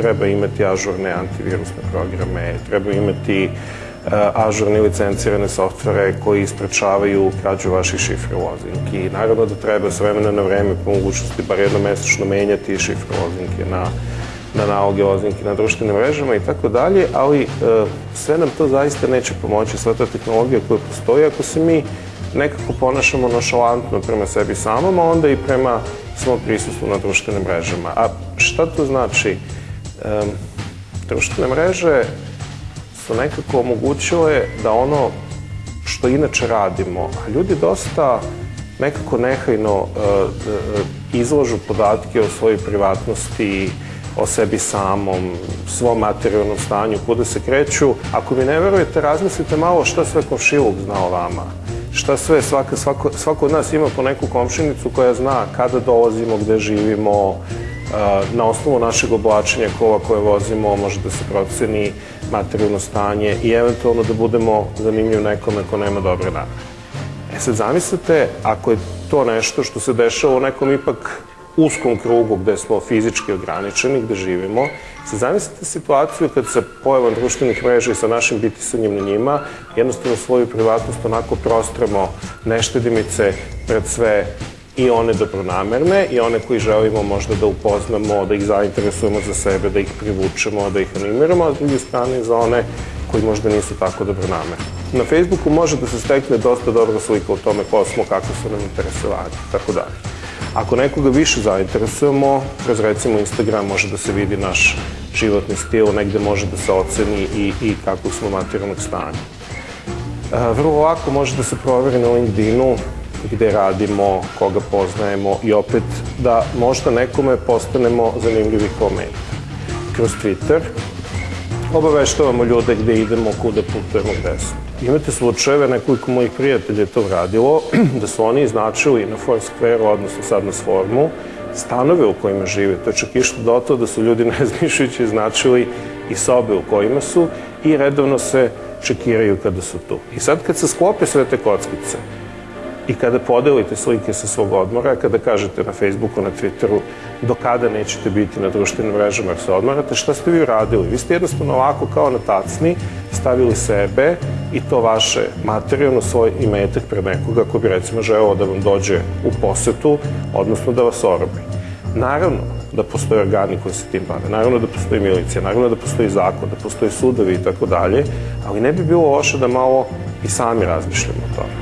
treba imati ažurne antivirusne programe, treba imati uh, ažurne licencirane softvere koji isprečavaju krađu vaših šifre lozinki. Naravno da treba s vremena na vreme po mogućnosti bar jednomesečno menjati šifre lozinke na na naloge lozinke na društvenim mrežama i tako dalje, ali e, sve nam to zaista neće pomoći, sva ta tehnologija koja postoji ako se mi nekako ponašamo nošalantno prema sebi samom, a onda i prema svom prisustvu na društvenim mrežama. A šta to znači? Društvene mreže su nekako omogućile da ono što inače radimo, a ljudi dosta nekako nehajno e, e, izlažu podatke o svojoj privatnosti, o sebi samom, svom materijalnom stanju, kuda se kreću. Ako mi ne verujete, razmislite malo šta sve komšiluk zna o vama. Šta sve, svaka, svako, svako od nas ima po neku komšinicu koja zna kada dolazimo, gde živimo, na osnovu našeg oblačenja kova koje vozimo može da se proceni materijalno stanje i eventualno da budemo zanimljivi nekome ko nema dobre namere. E sad zamislite, ako je to nešto što se dešava u nekom ipak uskom krugu gde smo fizički ograničeni, gde živimo. Se zamislite situaciju kad sa pojavom društvenih mreža i sa našim bitisanjem na njima, jednostavno svoju privatnost onako prostremo neštedimice pred sve i one dobronamerne i one koji želimo možda da upoznamo, da ih zainteresujemo za sebe, da ih privučemo, da ih animiramo, a s druge strane za one koji možda nisu tako dobronamerni. Na Facebooku može da se stekne dosta dobra slika o tome ko smo, kako su nam interesovani, tako dalje. Ako nekoga više zainteresujemo, kroz recimo Instagram može da se vidi naš životni stil, negde može da se oceni i, i kako smo materijalnog stanja. E, vrlo lako može da se proveri na LinkedInu gde radimo, koga poznajemo i opet da možda nekome postanemo zanimljivi kao meni. Kroz Twitter obaveštavamo ljude gde idemo, kuda putujemo, gde smo. Imate slučajeve, nekoliko mojih prijatelja je to radilo, da su oni iznačili na Foursquare, odnosno sad na Sformu, stanove u kojima žive. To je čak išlo do to da su ljudi nezmišljujući iznačili i sobe u kojima su i redovno se čekiraju kada su tu. I sad kad se sklope sve te kockice, I kada podelite slike sa svog odmora, kada kažete na Facebooku, na Twitteru, do kada nećete biti na društvenim mrežama jer se odmarate, šta ste vi uradili? Vi ste jednostavno ovako kao na tacni stavili sebe i to vaše materijalno svoj imetak pred nekoga ko bi recimo želeo da vam dođe u posetu, odnosno da vas orobi. Naravno da postoje organi koji se tim bave, naravno da postoji milicija, naravno da postoji zakon, da postoje sudovi i tako dalje, ali ne bi bilo loše da malo i sami razmišljamo o tome.